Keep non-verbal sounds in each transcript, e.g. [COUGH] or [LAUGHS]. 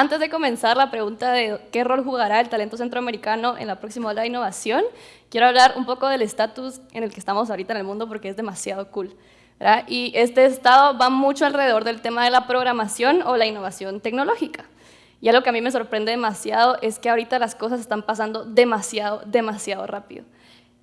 Antes de comenzar la pregunta de qué rol jugará el talento centroamericano en la próxima ola de innovación, quiero hablar un poco del estatus en el que estamos ahorita en el mundo porque es demasiado cool. Y este estado va mucho alrededor del tema de la programación o la innovación tecnológica. Y algo que a mí me sorprende demasiado es que ahorita las cosas están pasando demasiado, demasiado rápido.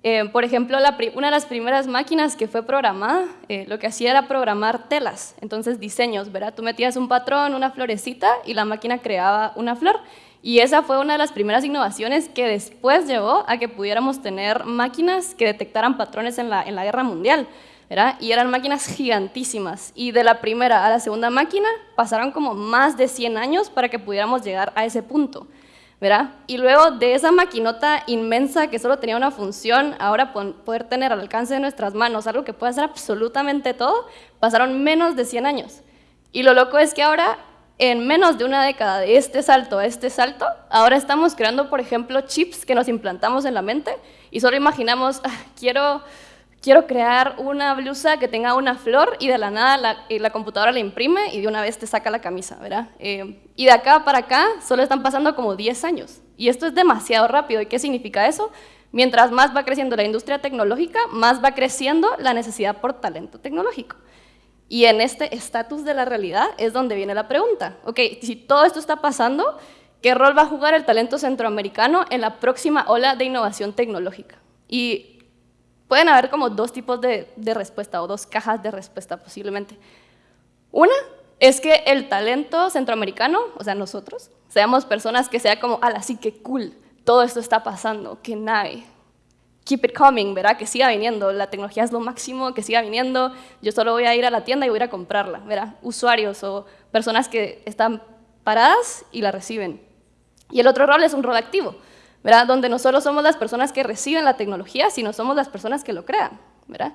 Eh, por ejemplo, una de las primeras máquinas que fue programada, eh, lo que hacía era programar telas, entonces diseños, ¿verdad? Tú metías un patrón, una florecita y la máquina creaba una flor. Y esa fue una de las primeras innovaciones que después llevó a que pudiéramos tener máquinas que detectaran patrones en la, en la guerra mundial. ¿verdad? Y eran máquinas gigantísimas. Y de la primera a la segunda máquina pasaron como más de 100 años para que pudiéramos llegar a ese punto. ¿Verdad? Y luego de esa maquinota inmensa que solo tenía una función, ahora poder tener al alcance de nuestras manos algo que puede hacer absolutamente todo, pasaron menos de 100 años. Y lo loco es que ahora, en menos de una década de este salto a este salto, ahora estamos creando, por ejemplo, chips que nos implantamos en la mente y solo imaginamos, ah, quiero quiero crear una blusa que tenga una flor y de la nada la, eh, la computadora la imprime y de una vez te saca la camisa, ¿verdad? Eh, y de acá para acá solo están pasando como 10 años. Y esto es demasiado rápido. ¿Y qué significa eso? Mientras más va creciendo la industria tecnológica, más va creciendo la necesidad por talento tecnológico. Y en este estatus de la realidad es donde viene la pregunta. Ok, si todo esto está pasando, ¿qué rol va a jugar el talento centroamericano en la próxima ola de innovación tecnológica? Y Pueden haber como dos tipos de, respuesta o dos cajas de respuesta posiblemente. Una es que el talento centroamericano, o sea, nosotros, seamos personas que sea como, ala, sí, que cool, todo esto está pasando, que nave, keep it coming, ¿verdad? Que siga viniendo, la tecnología es lo máximo, que siga viniendo, yo solo voy a ir a la tienda y voy a ir a comprarla, ¿verdad? Usuarios o personas que están paradas y la reciben. Y el otro rol es un rol activo, ¿verdad? Donde no solo somos las personas que reciben la tecnología, sino somos las personas que lo crean, ¿verdad?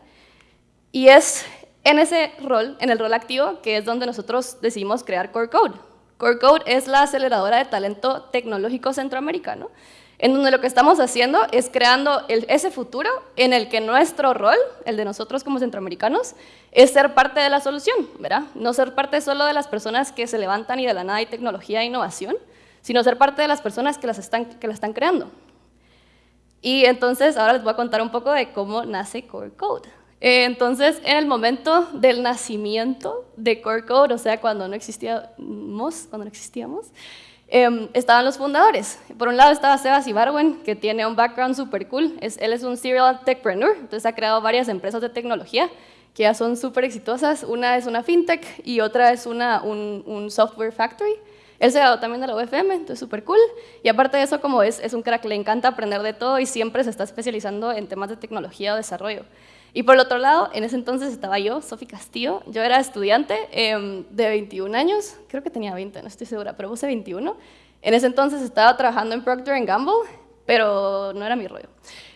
Y es en ese rol, en el rol activo, que es donde nosotros decidimos crear Core Code. Core Code es la aceleradora de talento tecnológico centroamericano, en donde lo que estamos haciendo es creando ese futuro en el que nuestro rol, el de nosotros como centroamericanos, es ser parte de la solución, ¿verdad? No ser parte solo de las personas que se levantan y de la nada hay tecnología e innovación, sino ser parte de las personas que, las están, que la están creando. Y entonces ahora les voy a contar un poco de cómo nace Core Code. Eh, entonces, en el momento del nacimiento de Core Code, o sea, cuando no existíamos, cuando no existíamos em, estaban los fundadores. Por un lado estaba Sebas Ibarwen, que tiene un background súper cool. Es, él es un serial techpreneur, entonces ha creado varias empresas de tecnología que ya son súper exitosas. Una es una fintech y otra es una, un, un software factory. Él se también de la UFM, entonces súper cool. Y aparte de eso, como es, es un crack, le encanta aprender de todo y siempre se está especializando en temas de tecnología o desarrollo. Y por el otro lado, en ese entonces estaba yo, Sofi Castillo. Yo era estudiante em, de 21 años, creo que tenía 20, no estoy segura, pero puse 21. En ese entonces estaba trabajando en Procter Gamble, pero no era mi rollo.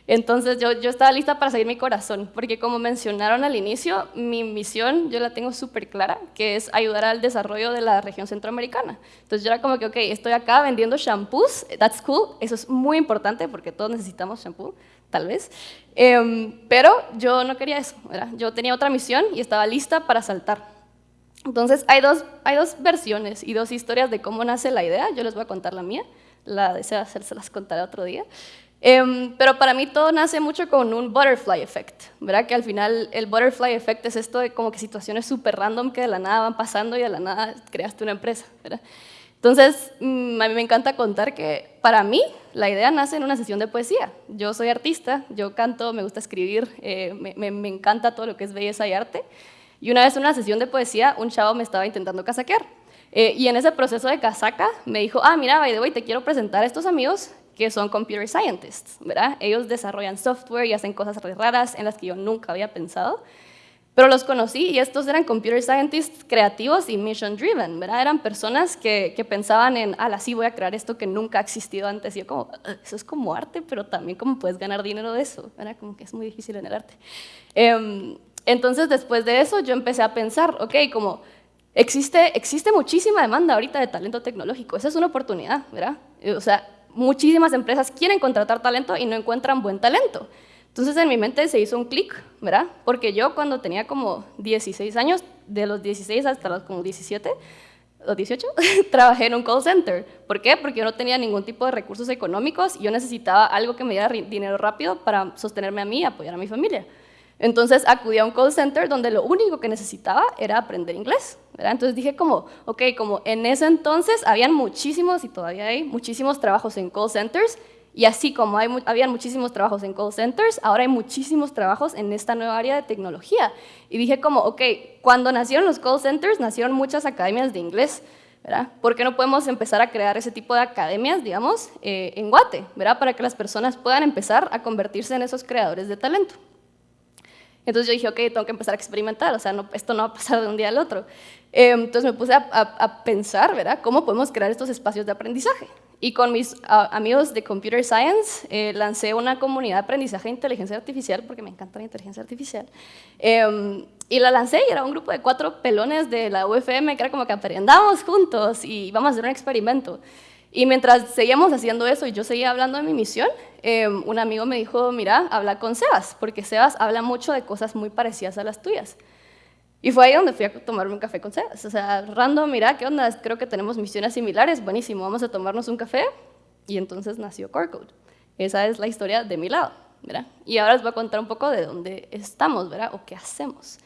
Entonces yo, yo estaba lista para seguir mi corazón, porque como mencionaron al inicio, mi misión yo la tengo súper clara, que es ayudar al desarrollo de la región centroamericana. Entonces yo era como que, ok, estoy acá vendiendo shampoos, that's cool, eso es muy importante porque todos necesitamos shampoo, tal vez, em, pero yo no quería eso, ¿verdad? yo tenía otra misión y estaba lista para saltar. Entonces hay dos, hay dos versiones y dos historias de cómo nace la idea, yo les voy a contar la mía, la de hacer se las contaré otro día. Em, pero para mí todo nace mucho con un butterfly effect, ¿verdad? Que al final el butterfly effect es esto de como que situaciones súper random que de la nada van pasando y de la nada creaste una empresa, ¿verdad? Entonces, mm, a mí me encanta contar que para mí la idea nace en una sesión de poesía. Yo soy artista, yo canto, me gusta escribir, eh, me, me, encanta todo lo que es belleza y arte. Y una vez en una sesión de poesía, un chavo me estaba intentando casaquear. Eh, y en ese proceso de casaca me dijo, ah, mira, by the way, te quiero presentar a estos amigos que son computer scientists, ¿verdad? Ellos desarrollan software y hacen cosas raras en las que yo nunca había pensado. Pero los conocí y estos eran computer scientists creativos y mission driven, ¿verdad? Eran personas que, que pensaban en, ah, sí voy a crear esto que nunca ha existido antes. Y yo como, ah, eso es como arte, pero también como puedes ganar dinero de eso, ¿verdad? Como que es muy difícil en el arte. Em, entonces, después de eso, yo empecé a pensar, ok, como existe, existe muchísima demanda ahorita de talento tecnológico, esa es una oportunidad, ¿verdad? O sea, muchísimas empresas quieren contratar talento y no encuentran buen talento. Entonces en mi mente se hizo un clic, ¿verdad? Porque yo cuando tenía como 16 años, de los 16 hasta los como 17, los 18, trabajé en un call center. ¿Por qué? Porque yo no tenía ningún tipo de recursos económicos y yo necesitaba algo que me diera dinero rápido para sostenerme a mí y apoyar a mi familia. Entonces acudí a un call center donde lo único que necesitaba era aprender inglés. Entonces dije como, ok, como en ese entonces habían muchísimos, y todavía hay, muchísimos trabajos en call centers, y así como hay, habían muchísimos trabajos en call centers, ahora hay muchísimos trabajos en esta nueva área de tecnología. Y dije como, ok, cuando nacieron los call centers, nacieron muchas academias de inglés, ¿verdad? ¿Por qué no podemos empezar a crear ese tipo de academias, digamos, eh, en Guate, ¿verdad? Para que las personas puedan empezar a convertirse en esos creadores de talento. Entonces yo dije, ok, tengo que empezar a experimentar, o sea, no, esto no va a pasar de un día al otro. Eh, entonces me puse a, pensar, ¿verdad?, cómo podemos crear estos espacios de aprendizaje. Y con mis amigos de Computer Science eh, lancé una comunidad de aprendizaje de inteligencia artificial, porque me encanta la inteligencia artificial. Em, y la lancé y era un grupo de cuatro pelones de la UFM que era como que aprendamos juntos y vamos a hacer un experimento. Y mientras seguíamos haciendo eso y yo seguía hablando de mi misión, em, un amigo me dijo, mira, habla con Sebas, porque Sebas habla mucho de cosas muy parecidas a las tuyas. Y fue ahí donde fui a tomarme un café con Sebas. O sea, random, mira, ¿qué onda? Creo que tenemos misiones similares, buenísimo, vamos a tomarnos un café. Y entonces nació Core Code. Esa es la historia de mi lado, ¿verdad? Y ahora les voy a contar un poco de dónde estamos, ¿verdad? O qué hacemos.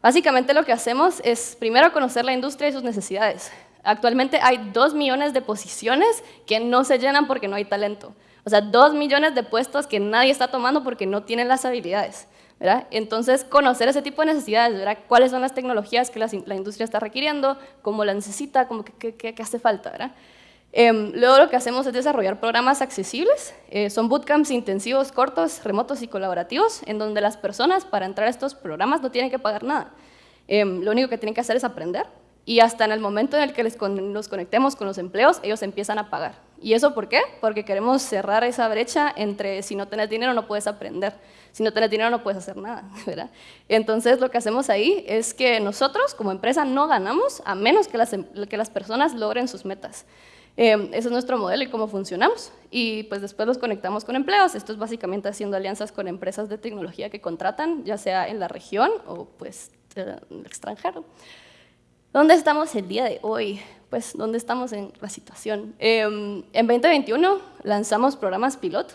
Básicamente lo que hacemos es primero conocer la industria y sus necesidades. Actualmente hay dos millones de posiciones que no se llenan porque no hay talento. O sea, dos millones de puestos que nadie está tomando porque no tienen las habilidades. ¿verdad? Entonces, conocer ese tipo de necesidades, ¿verdad? cuáles son las tecnologías que la, industria está requiriendo, cómo la necesita, cómo, qué, hace falta. ¿verdad? Em, luego lo que hacemos es desarrollar programas accesibles. Eh, son bootcamps intensivos, cortos, remotos y colaborativos, en donde las personas para entrar a estos programas no tienen que pagar nada. Em, lo único que tienen que hacer es aprender y hasta en el momento en el que les nos conectemos con los empleos, ellos empiezan a pagar. ¿Y eso por qué? Porque queremos cerrar esa brecha entre si no tienes dinero no puedes aprender, si no tienes dinero no puedes hacer nada, [LAUGHS] ¿verdad? Entonces lo que hacemos ahí es que nosotros como empresa no ganamos a menos que las, em, que las personas logren sus metas. Eh, ese es nuestro modelo y cómo funcionamos. Y pues después los conectamos con empleos. Esto es básicamente haciendo alianzas con empresas de tecnología que contratan, ya sea en la región o pues en el extranjero. ¿Dónde estamos el día de hoy? Pues, ¿dónde estamos en la situación? Em, en 2021 lanzamos programas piloto.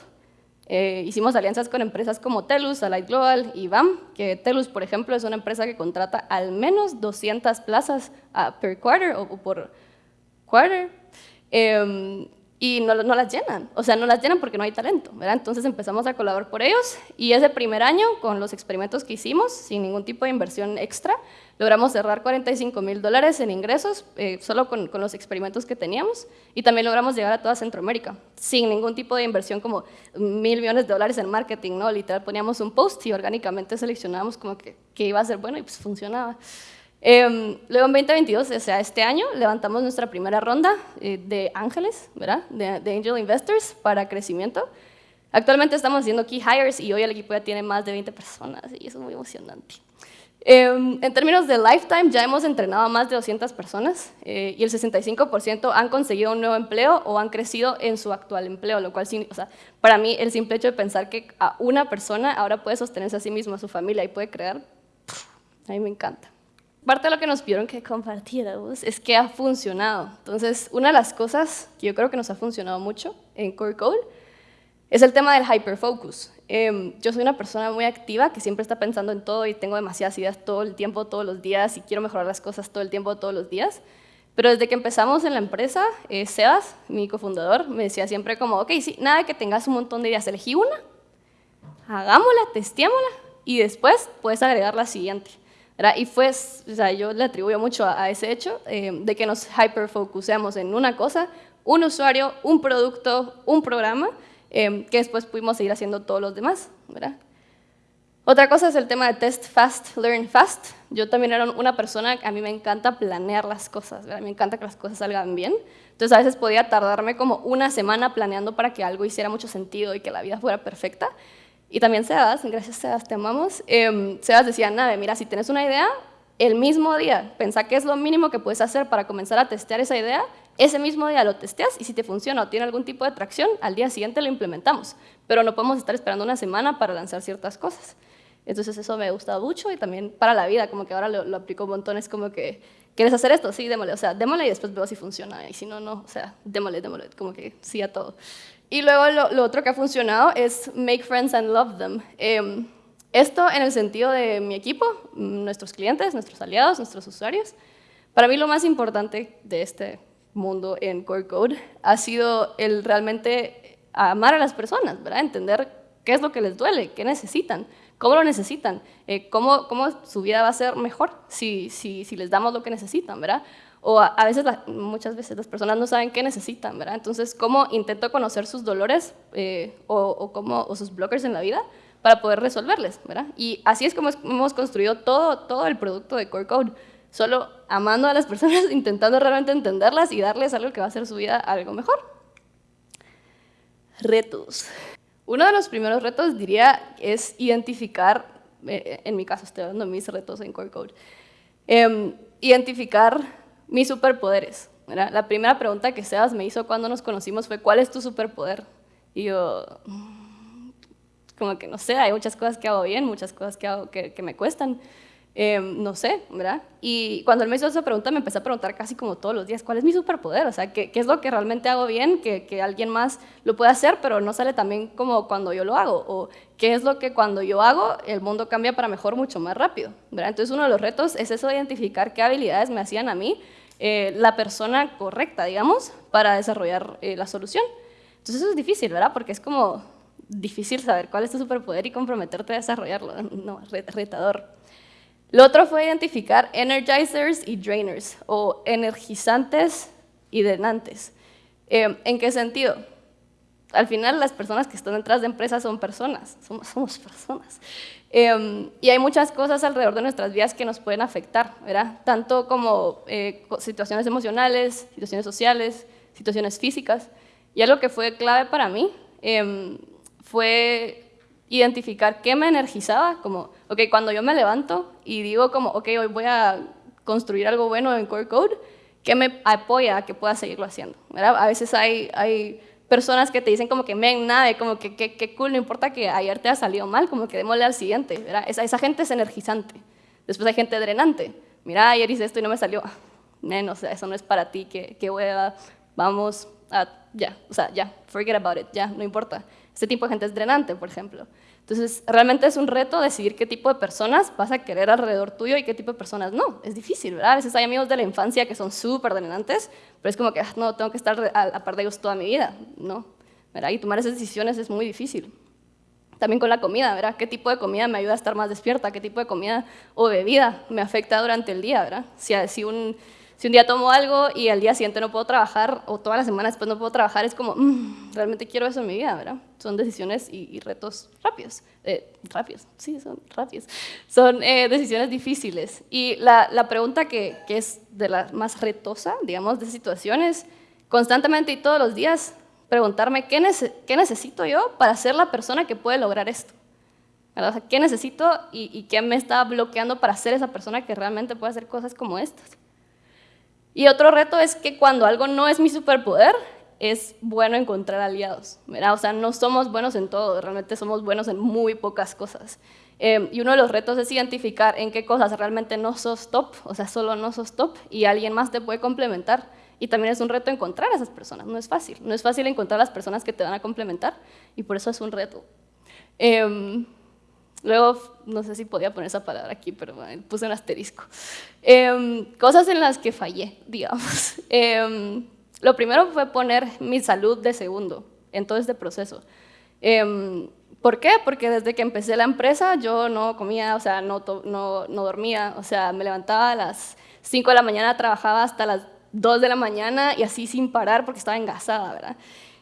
Eh, hicimos alianzas con empresas como Telus, Alight Global y BAM, que Telus, por ejemplo, es una empresa que contrata al menos 200 plazas uh, per quarter o, por quarter. Eh, y no, no, las llenan, o sea, no las llenan porque no hay talento, ¿verdad? Entonces empezamos a colaborar por ellos y ese primer año, con los experimentos que hicimos, sin ningún tipo de inversión extra, logramos cerrar 45 mil dólares en ingresos eh, solo con, con, los experimentos que teníamos y también logramos llegar a toda Centroamérica, sin ningún tipo de inversión como mil millones de dólares en marketing, ¿no? Literal poníamos un post y orgánicamente seleccionábamos como que, que iba a ser bueno y pues funcionaba. Em, luego en 2022, o sea, este año, levantamos nuestra primera ronda eh, de ángeles, ¿verdad? De, Angel Investors para crecimiento. Actualmente estamos haciendo key hires y hoy el equipo ya tiene más de 20 personas y eso es muy emocionante. Em, en términos de lifetime, ya hemos entrenado a más de 200 personas eh, y el 65% han conseguido un nuevo empleo o han crecido en su actual empleo, lo cual, o sea, para mí, el simple hecho de pensar que a una persona ahora puede sostenerse a sí mismo, a su familia y puede crear, a mí me encanta parte de lo que nos pidieron que compartiéramos es que ha funcionado. Entonces, una de las cosas que yo creo que nos ha funcionado mucho en Core Code es el tema del hyperfocus. Eh, yo soy una persona muy activa que siempre está pensando en todo y tengo demasiadas ideas todo el tiempo, todos los días y quiero mejorar las cosas todo el tiempo, todos los días. Pero desde que empezamos en la empresa, eh, Sebas, mi cofundador, me decía siempre como, ok, sí, nada que tengas un montón de ideas, elegí una, hagámosla, testémosla y después puedes agregar la siguiente. Y fue, o sea, yo le atribuyo mucho a, ese hecho eh, de que nos hyperfocusemos en una cosa, un usuario, un producto, un programa, eh, que después pudimos seguir haciendo todos los demás. Otra cosa es el tema de test fast, learn fast. Yo también era una persona, a mí me encanta planear las cosas, ¿verdad? me encanta que las cosas salgan bien. Entonces a veces podía tardarme como una semana planeando para que algo hiciera mucho sentido y que la vida fuera perfecta. Y también Sebas, gracias Sebas, te amamos. Eh, Sebas decía, Nave, mira, si tienes una idea, el mismo día, pensá que es lo mínimo que puedes hacer para comenzar a testear esa idea, ese mismo día lo testeas y si te funciona o tiene algún tipo de tracción, al día siguiente lo implementamos. Pero no podemos estar esperando una semana para lanzar ciertas cosas. Entonces eso me gusta mucho y también para la vida, como que ahora lo, lo aplico un montón, es como que ¿quieres hacer esto? Sí, démosle, o sea, démosle y después veo si funciona, y si no, no, o sea, démosle, démosle, como que sí a todo. Y luego lo, otro que ha funcionado es make friends and love them. Em, esto en el sentido de mi equipo, nuestros clientes, nuestros aliados, nuestros usuarios. Para mí lo más importante de este mundo en Core Code ha sido el realmente amar a las personas, ¿verdad? Entender qué es lo que les duele, qué necesitan, cómo lo necesitan, eh, cómo, cómo, su vida va a ser mejor si, si, si les damos lo que necesitan, ¿verdad? O a, veces, muchas veces las personas no saben qué necesitan, ¿verdad? Entonces, ¿cómo intento conocer sus dolores eh, o, cómo, o sus blockers en la vida para poder resolverles, ¿verdad? Y así es como hemos construido todo, el producto de Core Code solo amando a las personas, [LAUGHS] intentando realmente entenderlas y darles algo que va a hacer su vida algo mejor. Retos. Uno de los primeros retos, diría, es identificar, eh, en mi caso estoy dando mis retos en Core Code, em, identificar mis superpoderes. La primera pregunta que Sebas me hizo cuando nos conocimos fue, ¿cuál es tu superpoder? Y yo, mm, como que no sé, hay muchas cosas que hago bien, muchas cosas que, hago que, me cuestan. Em, no sé, ¿verdad? Y cuando él me hizo esa pregunta, me empecé a preguntar casi como todos los días, ¿cuál es mi superpoder? O sea, ¿qué, es lo que realmente hago bien, que, que, alguien más lo puede hacer, pero no sale tan bien como cuando yo lo hago? ¿O qué es lo que cuando yo hago, el mundo cambia para mejor mucho más rápido? ¿verdad? Entonces, uno de los retos es eso de identificar qué habilidades me hacían a mí eh, la persona correcta, digamos, para desarrollar eh, la solución. Entonces, eso es difícil, ¿verdad? Porque es como difícil saber cuál es tu superpoder y comprometerte a desarrollarlo. [LAUGHS] No, retador. Lo otro fue identificar energizers y drainers, o energizantes y drenantes. Eh, ¿En qué sentido? Al final las personas que están detrás de empresas son personas, somos personas. Eh, y hay muchas cosas alrededor de nuestras vidas que nos pueden afectar, ¿verdad? Tanto como eh, situaciones emocionales, situaciones sociales, situaciones físicas. Y algo que fue clave para mí fue identificar qué me energizaba, como, ok, cuando yo me levanto y digo como, ok, hoy voy a construir algo bueno en Core Code, ¿qué me apoya a que pueda seguirlo haciendo? ¿verdad? A veces hay, hay personas que te dicen como que, men, nada, como que qué cool, no importa que ayer te haya salido mal, como que démosle al siguiente, ¿verdad? Esa, esa gente es energizante. Después hay gente drenante. Mira, ayer hice esto y no me salió. Men, o sea, eso no es para ti, que, que hueva, vamos a, ya, o sea, ya, forget about it, ya, no importa. Este tipo de gente es drenante, por ejemplo. Entonces, realmente es un reto decidir qué tipo de personas vas a querer alrededor tuyo y qué tipo de personas no. Es difícil, ¿verdad? A veces hay amigos de la infancia que son súper drenantes, pero es como que, ah, no, tengo que estar a, a par de ellos toda mi vida, ¿no? ¿verdad? Y tomar esas decisiones es muy difícil. También con la comida, ¿verdad? ¿Qué tipo de comida me ayuda a estar más despierta? ¿Qué tipo de comida o bebida me afecta durante el día, ¿verdad? Si, si un si un día tomo algo y al día siguiente no puedo trabajar, o toda la semana después no puedo trabajar, es como, mm, realmente quiero eso en mi vida, ¿verdad? Son decisiones y, retos rápidos. Eh, rápidos, sí, son rápidos. Son eh, decisiones difíciles. Y la, pregunta que, es de la más retosa, digamos, de situaciones, constantemente y todos los días, preguntarme, ¿qué, necesito yo para ser la persona que puede lograr esto? ¿Qué necesito y qué me está bloqueando para ser esa persona que realmente puede hacer cosas como estas? Y otro reto es que cuando algo no es mi superpoder, es bueno encontrar aliados, ¿verdad? O sea, no somos buenos en todo, realmente somos buenos en muy pocas cosas. Em, y uno de los retos es identificar en qué cosas realmente no sos top, o sea, solo no sos top, y alguien más te puede complementar. Y también es un reto encontrar a esas personas, no es fácil. No es fácil encontrar a las personas que te van a complementar, y por eso es un reto. Eh, Luego, no sé si podía poner esa palabra aquí, pero puse un asterisco. Em, cosas en las que fallé, [LAUGHS] digamos. Em, lo primero fue poner mi salud de segundo en todo este proceso. Em, ¿Por qué? Porque desde que empecé la empresa yo no comía, o sea, no, no, no dormía, o sea, me levantaba a las 5 de la mañana, trabajaba hasta las 2 de la mañana y así sin parar porque estaba engasada, ¿verdad?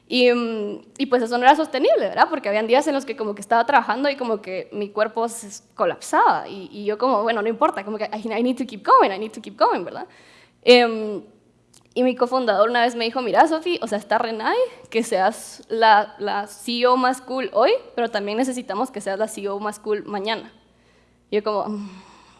Y, mm, y, pues eso no era sostenible, ¿verdad? Porque habían días en los que como que estaba trabajando y como que mi cuerpo se colapsaba y, y yo como, bueno, no importa, como que I, need to keep going, I need to keep going, ¿verdad? Um, y mi cofundador una vez me dijo, mira, Sofi, o sea, está Renai, que seas la, la CEO más cool hoy, pero también necesitamos que seas la CEO más cool mañana. Y yo como, mm,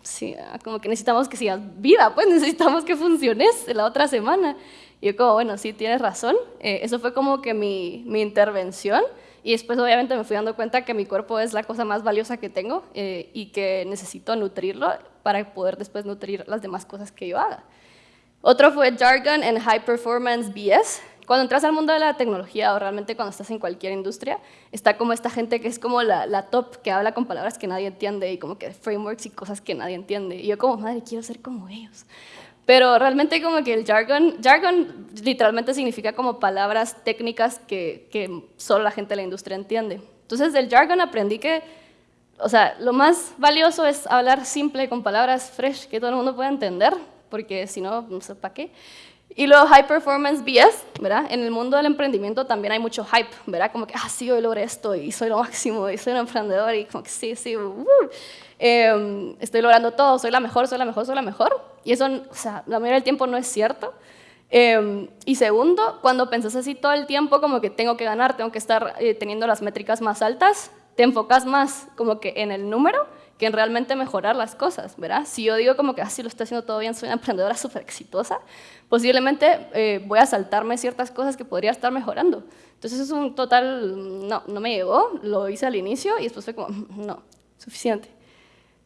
sí, ah, como que necesitamos que sigas vida, pues [LAUGHS] necesitamos que funciones la otra semana. Yo como, bueno, sí, tienes razón. Eh, eso fue como que mi, mi, intervención. Y después obviamente me fui dando cuenta que mi cuerpo es la cosa más valiosa que tengo eh, y que necesito nutrirlo para poder después nutrir las demás cosas que yo haga. Otro fue Jargon and High Performance BS. Cuando entras al mundo de la tecnología o realmente cuando estás en cualquier industria, está como esta gente que es como la, la, top, que habla con palabras que nadie entiende y como que frameworks y cosas que nadie entiende. Y yo como, madre, quiero ser como ellos. Pero realmente como que el jargon, jargon literalmente significa como palabras técnicas que, que solo la gente de la industria entiende. Entonces del jargon aprendí que, o sea, lo más valioso es hablar simple con palabras fresh que todo el mundo pueda entender, porque si no, no sé para qué. Y luego High Performance BS, ¿verdad? En el mundo del emprendimiento también hay mucho hype, ¿verdad? Como que, ah, sí, hoy logré esto y soy lo máximo y soy un emprendedor y como que sí, sí, uh, eh, estoy logrando todo, soy la mejor, soy la mejor, soy la mejor. Y eso, o sea, la mayoría del tiempo no es cierto. Eh, y segundo, cuando pensás así todo el tiempo, como que tengo que ganar, tengo que estar eh, teniendo las métricas más altas, te enfocas más como que en el número que en realmente mejorar las cosas, ¿verdad? Si yo digo como que así ah, lo estoy haciendo todo bien, soy una [LAUGHS] emprendedora súper exitosa, posiblemente eh, voy a saltarme ciertas cosas que podría estar mejorando. Entonces es un total, no, no me llegó, lo hice al inicio y después fue como, no, suficiente.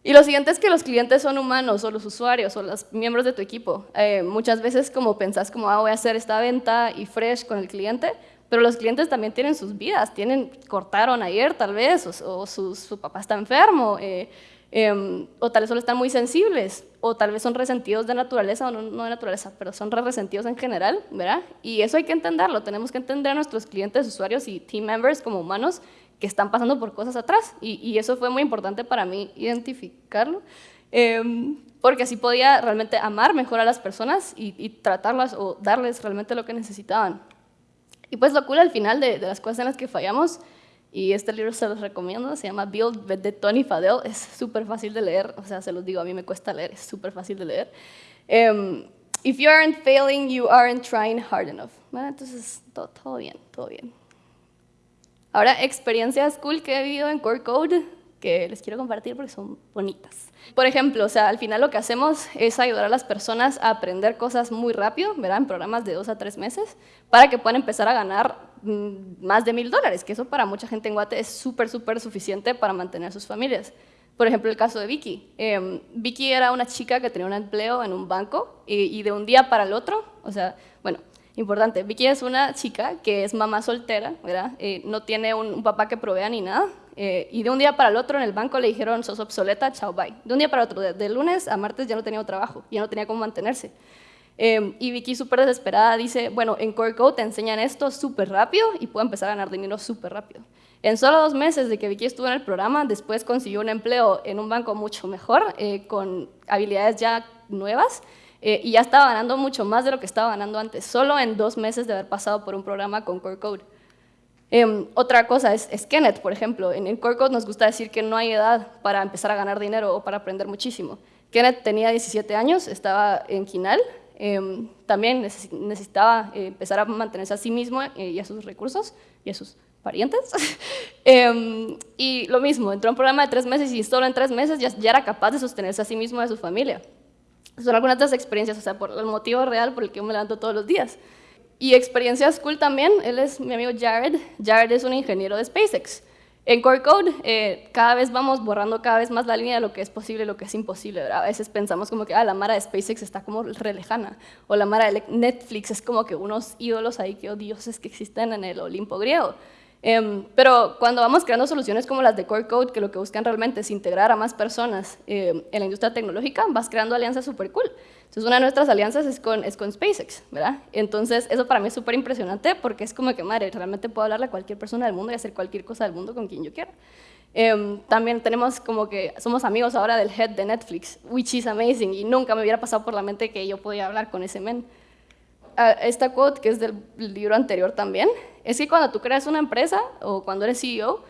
Y lo siguiente es que los clientes son humanos, o los usuarios, o los miembros de tu equipo. Eh, muchas veces como pensás como, ah, voy a hacer esta venta y fresh con el cliente, pero los clientes también tienen sus vidas, tienen, cortaron ayer tal vez, o, su, papá está enfermo, eh, em, o tal vez solo están muy sensibles, o tal vez son resentidos de naturaleza, o no, de naturaleza, pero son re resentidos en general, ¿verdad? Y eso hay que entenderlo, tenemos que entender a nuestros clientes, usuarios y team members como humanos que están pasando por cosas atrás, y, eso fue muy importante para mí identificarlo. Em, porque así podía realmente amar mejor a las personas y, y tratarlas o darles realmente lo que necesitaban. Y pues lo cool al final de, las cosas en las que fallamos, y este libro se los recomiendo, se llama Build de Tony Fadell, es súper fácil de leer, o sea, se los digo, a mí me cuesta leer, es súper fácil de leer. Um, if you aren't failing, you aren't trying hard enough. entonces, todo, todo bien, todo bien. Ahora, experiencias cool que he vivido en Core Code que les quiero compartir porque son bonitas. Por ejemplo, o sea, al final lo que hacemos es ayudar a las personas a aprender cosas muy rápido, ¿verdad? En programas de dos a tres meses, para que puedan empezar a ganar mm, más de mil dólares, que eso para mucha gente en Guate es súper, súper suficiente para mantener a sus familias. Por ejemplo, el caso de Vicky. Em, Vicky era una chica que tenía un empleo en un banco y, de un día para el otro, o sea, bueno, importante, Vicky es una chica que es mamá soltera, ¿verdad? Eh, no tiene un, un, papá que provea ni nada, eh, y de un día para el otro en el banco le dijeron, sos obsoleta, chao, bye. De un día para otro, de, lunes a martes ya no tenía trabajo, ya no tenía cómo mantenerse. Em, y Vicky súper desesperada dice, bueno, en Core Code te enseñan esto súper rápido y puedo empezar a ganar dinero súper rápido. En solo dos meses de que Vicky estuvo en el programa, después consiguió un empleo en un banco mucho mejor, eh, con habilidades ya nuevas, eh, y ya estaba ganando mucho más de lo que estaba ganando antes, solo en dos meses de haber pasado por un programa con Core Code. Em, otra cosa es, es, Kenneth, por ejemplo. En, el Core nos gusta decir que no hay edad para empezar a ganar dinero o para aprender muchísimo. Kenneth tenía 17 años, estaba en Quinal, em, también necesitaba eh, empezar a mantenerse a sí mismo eh, y a sus recursos y a sus parientes. [LAUGHS] Em, y lo mismo, entró a un programa de tres meses y solo en tres meses ya, era capaz de sostenerse a sí mismo y a su familia. Son algunas de las experiencias, o sea, por el motivo real por el que yo me levanto todos los días. Y experiencias cool también, él es mi amigo Jared. Jared es un ingeniero de SpaceX. En Core Code eh, cada vez vamos borrando cada vez más la línea de lo que es posible y lo que es imposible. A veces pensamos como que ah, la Mara de SpaceX está como re lejana, o la Mara de Netflix es como que unos ídolos ahí que oh, dioses que existen en el Olimpo griego. Em, pero cuando vamos creando soluciones como las de Core Code, que lo que buscan realmente es integrar a más personas em, en la industria tecnológica, vas creando alianzas súper cool. Entonces, una de nuestras alianzas es con, es con SpaceX, ¿verdad? Entonces, eso para mí es súper impresionante porque es como que, madre, realmente puedo hablarle a cualquier persona del mundo y hacer cualquier cosa del mundo con quien yo quiera. Em, también tenemos como que somos amigos ahora del head de Netflix, which is amazing, y nunca me hubiera pasado por la mente que yo podía hablar con ese men esta quote, que es del libro anterior también, es que cuando tú creas una empresa o cuando eres CEO,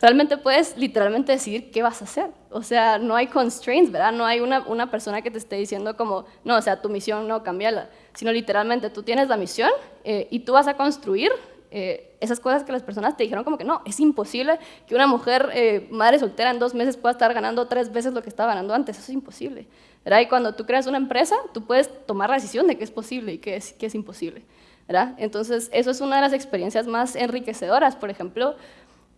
realmente puedes literalmente decidir qué vas a hacer. O sea, no hay constraints, ¿verdad? No hay una, una persona que te esté diciendo como, no, o sea, tu misión no, cambiarla, sino literalmente tú tienes la misión eh, y tú vas a construir eh, esas cosas que las personas te dijeron como que no, es imposible que una mujer eh, madre soltera en dos meses pueda estar ganando tres veces lo que estaba ganando antes, eso es imposible. ¿verdad? Y cuando tú creas una empresa, tú puedes tomar la decisión de qué es posible y qué es, qué es imposible. Entonces, eso es una de las experiencias más enriquecedoras. Por ejemplo,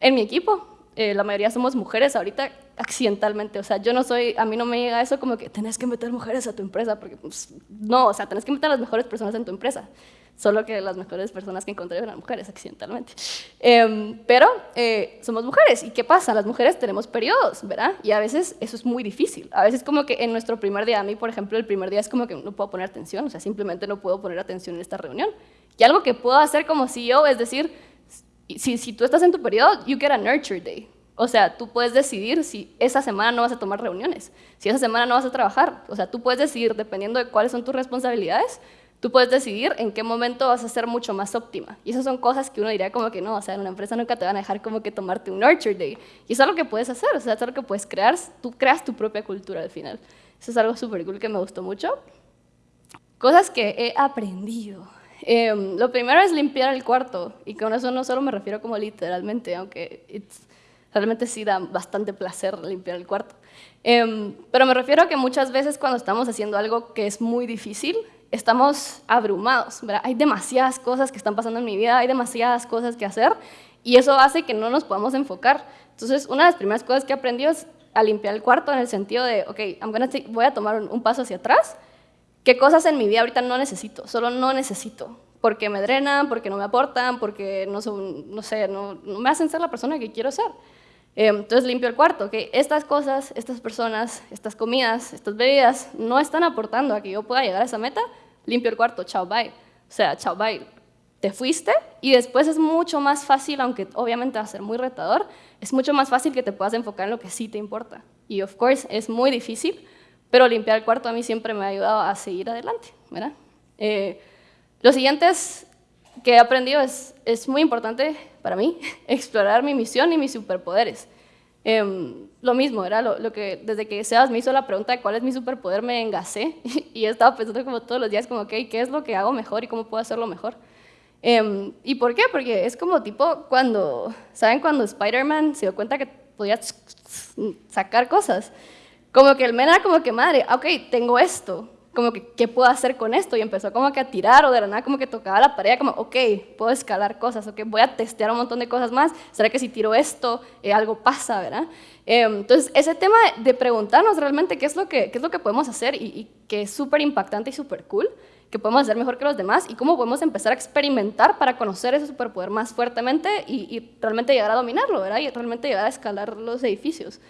en mi equipo, eh, la mayoría somos mujeres ahorita accidentalmente, o sea, yo no soy, a mí no me llega eso como que tenés que meter mujeres a tu empresa, porque pues, no, o sea, tenés que meter a las mejores personas en tu empresa, solo que las mejores personas que encontré eran mujeres accidentalmente. Em, pero eh, somos mujeres, ¿y qué pasa? Las mujeres tenemos periodos, ¿verdad? Y a veces eso es muy difícil, a veces como que en nuestro primer día, a mí por ejemplo, el primer día es como que no puedo poner atención, o sea, simplemente no puedo poner atención en esta reunión. Y algo que puedo hacer como CEO es decir, si, tú estás en tu periodo, you get a nurture day. O sea, tú puedes decidir si esa semana no vas a tomar reuniones, si esa semana no vas a trabajar. O sea, tú puedes decidir, dependiendo de cuáles son tus responsabilidades, tú puedes decidir en qué momento vas a ser mucho más óptima. Y esas son cosas que uno diría como que no, o sea, en una empresa nunca te van a dejar como que tomarte un nurture day. Y eso es algo que puedes hacer, o sea, es algo que puedes crear, tú creas tu propia cultura al final. Eso es algo súper cool que me gustó mucho. Cosas que he aprendido. Em, lo primero es limpiar el cuarto, y con eso no solo me refiero como literalmente, aunque realmente sí da bastante placer limpiar el cuarto. Em, pero me refiero a que muchas veces cuando estamos haciendo algo que es muy difícil, estamos abrumados, hay demasiadas cosas que están pasando en mi vida, hay demasiadas cosas que hacer, y eso hace que no nos podamos enfocar. Entonces, una de las primeras cosas que he aprendido es a limpiar el cuarto en el sentido de, ok, voy a tomar un paso hacia atrás, ¿Qué cosas en mi vida ahorita no necesito? Solo no necesito. Porque me drenan, porque no me aportan, porque no, son, no sé, no, me hacen ser la persona que quiero ser. Eh, entonces limpio el cuarto, que estas cosas, estas personas, estas comidas, estas bebidas no están aportando a que yo pueda llegar a esa meta, limpio el cuarto, chao, bye. O sea, chao, bye. Te fuiste y después es mucho más fácil, aunque obviamente va a ser muy retador, es mucho más fácil que te puedas enfocar en lo que sí te importa. Y of course es muy difícil, pero limpiar el cuarto a mí siempre me ha ayudado a seguir adelante, ¿verdad? Eh, lo siguiente que he aprendido es, es muy importante para mí, [LAUGHS] explorar mi misión y mis superpoderes. Em, lo mismo, era lo, que desde que Sebas me hizo la pregunta de cuál es mi superpoder, me engasé [LAUGHS] y he pensando como todos los días, como, ¿qué es lo que hago mejor y cómo puedo hacerlo mejor? Em, ¿Y por qué? Porque es como tipo cuando, ¿saben cuando Spider-Man se dio cuenta que podía sacar cosas? Como que el men era como que, madre, ok, tengo esto, como que, ¿qué puedo hacer con esto? Y empezó como que a tirar o de la nada como que tocaba la pared, como, ok, puedo escalar cosas, ok, voy a testear un montón de cosas más, ¿será que si tiro esto, eh, algo pasa, verdad? Eh, entonces, ese tema de, preguntarnos realmente qué es lo que, qué es lo que podemos hacer y, que es súper impactante y súper cool, que podemos hacer mejor que los demás y cómo podemos empezar a experimentar para conocer ese superpoder más fuertemente y, y realmente llegar a dominarlo, ¿verdad? Y realmente llegar a escalar los edificios.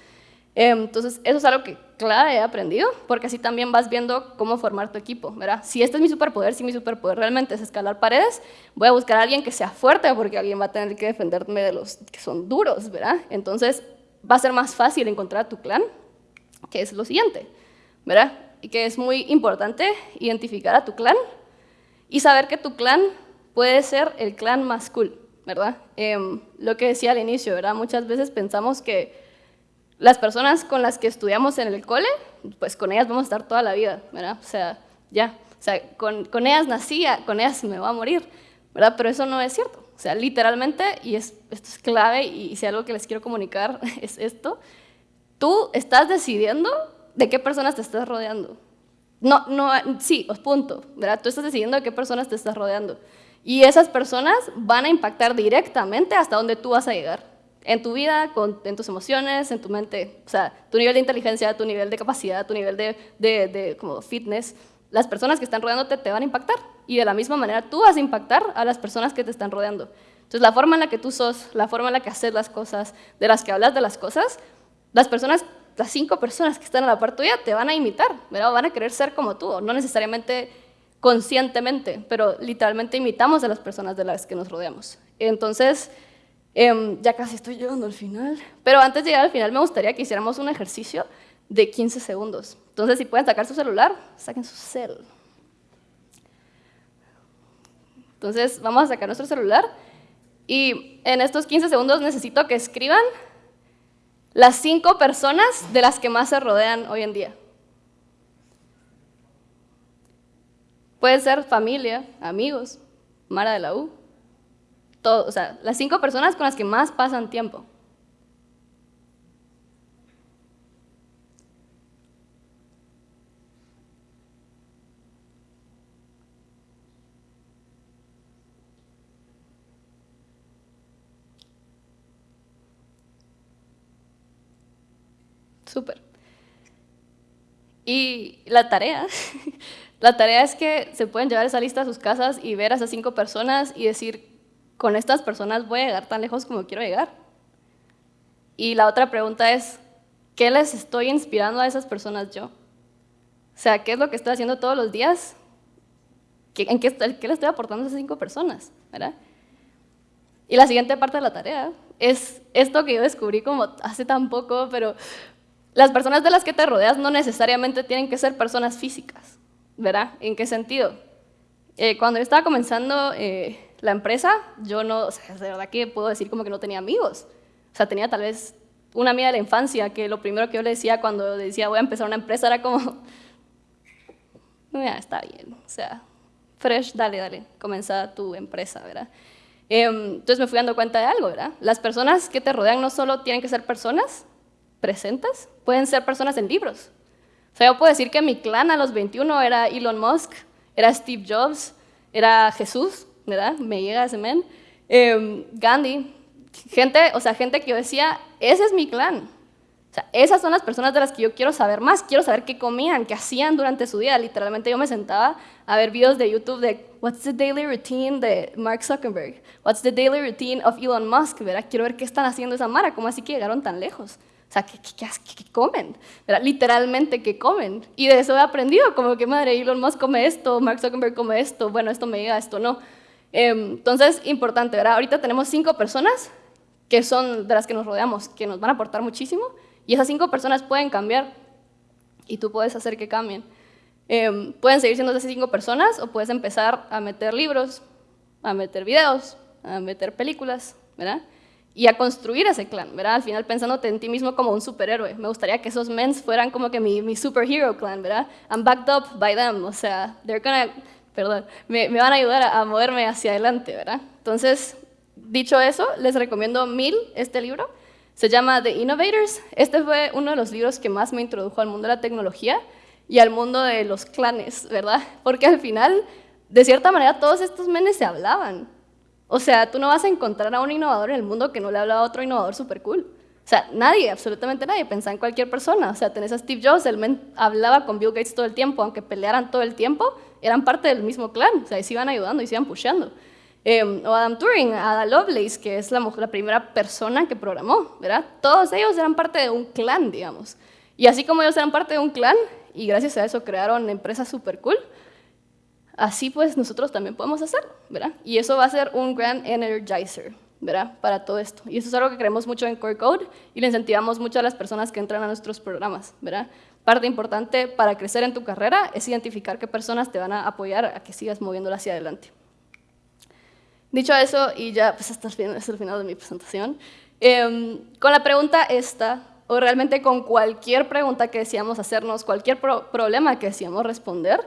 Em, entonces, eso es algo que, claro, he aprendido, porque así también vas viendo cómo formar tu equipo, ¿verdad? Si este es mi superpoder, si mi superpoder realmente es escalar paredes, voy a buscar a alguien que sea fuerte, porque alguien va a tener que defenderme de los que son duros, ¿verdad? Entonces, va a ser más fácil encontrar tu clan, que es lo siguiente, ¿verdad? Y que es muy importante identificar a tu clan y saber que tu clan puede ser el clan más cool, ¿verdad? Em, lo que decía al inicio, ¿verdad? Muchas veces pensamos que las personas con las que estudiamos en el cole, pues con ellas vamos a estar toda la vida, ¿verdad? O sea, ya, o sea, con, con ellas nací, con ellas me va a morir, ¿verdad? Pero eso no es cierto. O sea, literalmente, y es, esto es clave, y si algo que les quiero comunicar [LAUGHS] es esto, tú estás decidiendo de qué personas te estás rodeando. No, no, sí, os punto, ¿verdad? Tú estás decidiendo de qué personas te estás rodeando. Y esas personas van a impactar directamente hasta donde tú vas a llegar en tu vida, con, en tus emociones, en tu mente, o sea, tu nivel de inteligencia, tu nivel de capacidad, tu nivel de, de, de como fitness, las personas que están rodeándote te van a impactar y de la misma manera tú vas a impactar a las personas que te están rodeando. Entonces, la forma en la que tú sos, la forma en la que haces las cosas, de las que hablas de las cosas, las personas, las cinco personas que están a la par tuya te van a imitar, ¿verdad? van a querer ser como tú, no necesariamente conscientemente, pero literalmente imitamos a las personas de las que nos rodeamos. Entonces, Em, ya casi estoy llegando al final. Pero antes de llegar al final me gustaría que hiciéramos un ejercicio de 15 segundos. Entonces, si pueden sacar su celular, saquen su cel. Entonces, vamos a sacar nuestro celular y en estos 15 segundos necesito que escriban las cinco personas de las que más se rodean hoy en día. Puede ser familia, amigos, Mara de la U, todo, o sea, las cinco personas con las que más pasan tiempo. Súper. Y la tarea, [LAUGHS] la tarea es que se pueden llevar esa lista a sus casas y ver a esas cinco personas y decir, con estas personas voy a llegar tan lejos como quiero llegar. Y la otra pregunta es, ¿qué les estoy inspirando a esas personas yo? O sea, ¿qué es lo que estoy haciendo todos los días? ¿En qué, qué le estoy aportando a esas cinco personas? ¿verdad? Y la siguiente parte de la tarea es esto que yo descubrí como hace tan poco, pero las personas de las que te rodeas no necesariamente tienen que ser personas físicas, ¿verdad? ¿En qué sentido? Eh, cuando yo estaba comenzando eh, la empresa, yo no, o sea, de verdad que puedo decir como que no tenía amigos. O sea, tenía tal vez una amiga de la infancia que lo primero que yo le decía cuando decía voy a empezar una empresa era como, [LAUGHS] ya, está bien, o sea, fresh, dale, dale, comienza tu empresa, ¿verdad? Em, entonces me fui dando cuenta de algo, ¿verdad? Las personas que te rodean no solo tienen que ser personas presentes, pueden ser personas en libros. O sea, yo puedo decir que mi clan a los 21 era Elon Musk, era Steve Jobs, era Jesús, Me llega ese men. Em, Gandhi, gente, o sea, gente que yo decía, ese es mi clan. Esas son las personas de las que yo quiero saber más, quiero saber qué comían, qué hacían durante su día. Literalmente yo me sentaba a ver videos de YouTube de What's the daily routine de Mark Zuckerberg? What's the daily routine of Elon Musk? ¿verdad? Quiero ver qué están haciendo esa mara, cómo así que llegaron tan lejos. O sea, ¿qué, qué, comen? Literalmente, ¿qué comen? Y de eso he aprendido, como que madre, Elon Musk come esto, Mark Zuckerberg come esto, bueno, esto me llega, esto no. Em, entonces, importante, ¿verdad? Ahorita tenemos cinco personas que son de las que nos rodeamos, que nos van a aportar muchísimo, y esas cinco personas pueden cambiar, y tú puedes hacer que cambien. Em, pueden seguir siendo esas cinco personas, o puedes empezar a meter libros, a meter videos, a meter películas, ¿verdad? Y a construir ese clan, ¿verdad? Al final pensándote en ti mismo como un superhéroe. Me gustaría que esos mens fueran como que mi, mi superhero clan, ¿verdad? I'm backed up by them, o sea, they're gonna perdón, me, van a ayudar a, moverme hacia adelante, ¿verdad? Entonces, dicho eso, les recomiendo mil este libro. Se llama The Innovators. Este fue uno de los libros que más me introdujo al mundo de la tecnología y al mundo de los clanes, ¿verdad? Porque al final, de cierta manera, todos estos menes se hablaban. O sea, tú no vas a encontrar a un innovador en el mundo que no le hablaba a otro innovador súper cool. O sea, nadie, absolutamente nadie, pensaba en cualquier persona. O sea, tenés a Steve Jobs, el men hablaba con Bill Gates todo el tiempo, aunque pelearan todo el tiempo, eran parte del mismo clan, o sea, se iban ayudando y se iban pusheando. Eh, o Adam Turing, Ada Lovelace, que es la, primera persona que programó, ¿verdad? Todos ellos eran parte de un clan, digamos. Y así como ellos eran parte de un clan, y gracias a eso crearon empresas super cool, así pues nosotros también podemos hacerlo, ¿verdad? Y eso va a ser un gran energizer, ¿verdad? Para todo esto. Y eso es algo que creemos mucho en Core Code y le incentivamos mucho a las personas que entran a nuestros programas, ¿verdad? Parte importante para crecer en tu carrera es identificar qué personas te van a apoyar a que sigas moviéndola hacia adelante. Dicho eso, y ya pues hasta es el final de mi presentación, em, con la pregunta esta, o realmente con cualquier pregunta que decíamos hacernos, cualquier problema que decíamos responder,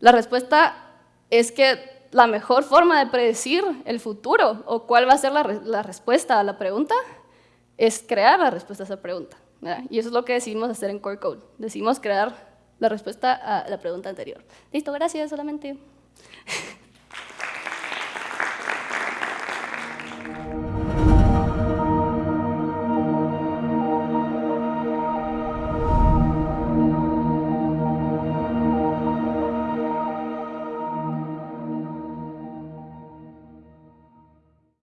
la respuesta es que la mejor forma de predecir el futuro o cuál va a ser la, respuesta a la pregunta es crear la respuesta a esa pregunta. Y eso es lo que decidimos hacer en Core Code. Decidimos crear la respuesta a la pregunta anterior. Listo, gracias solamente. [LAUGHS]